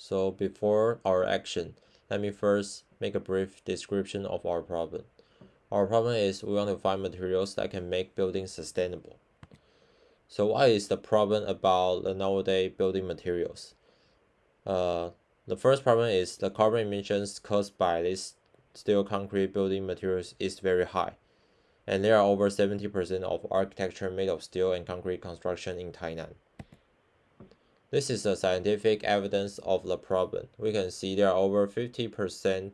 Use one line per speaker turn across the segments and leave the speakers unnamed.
So before our action, let me first make a brief description of our problem. Our problem is we want to find materials that can make buildings sustainable. So what is the problem about the nowadays building materials? Uh, the first problem is the carbon emissions caused by this steel concrete building materials is very high. And there are over 70% of architecture made of steel and concrete construction in Tainan. This is the scientific evidence of the problem. We can see there are over 50%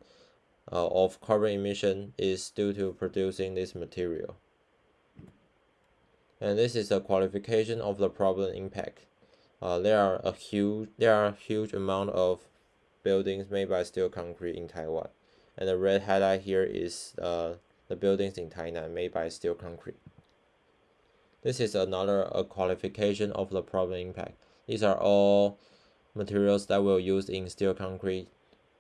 uh, of carbon emission is due to producing this material. And this is a qualification of the problem impact. Uh, there are a huge there are a huge amount of buildings made by steel concrete in Taiwan. And the red highlight here is uh, the buildings in Tainan made by steel concrete. This is another a qualification of the problem impact. These are all materials that we'll use in steel concrete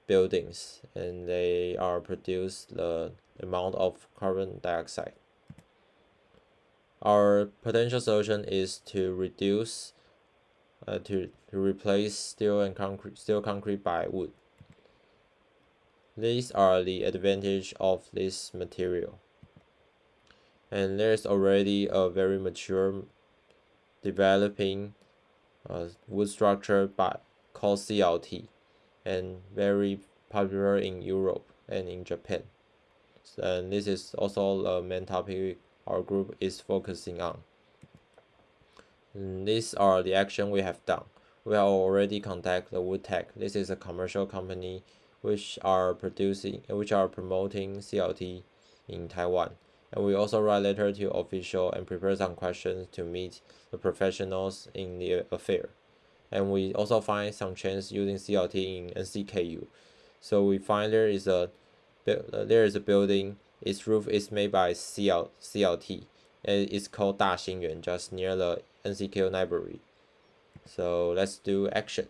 buildings and they are produce the amount of carbon dioxide. Our potential solution is to reduce uh, to, to replace steel and concrete steel concrete by wood. These are the advantage of this material. And there's already a very mature developing uh, wood structure by called CLT and very popular in Europe and in Japan. And this is also the main topic our group is focusing on. And these are the action we have done. We have already contacted the Woodtech. This is a commercial company which are producing which are promoting CLT in Taiwan. And we also write letter to official and prepare some questions to meet the professionals in the affair. And we also find some chance using CLT in NCKU. So we find there is a uh, there is a building. Its roof is made by CL, CLT, and it's called Da Xingyuan, just near the NCKU library. So let's do action.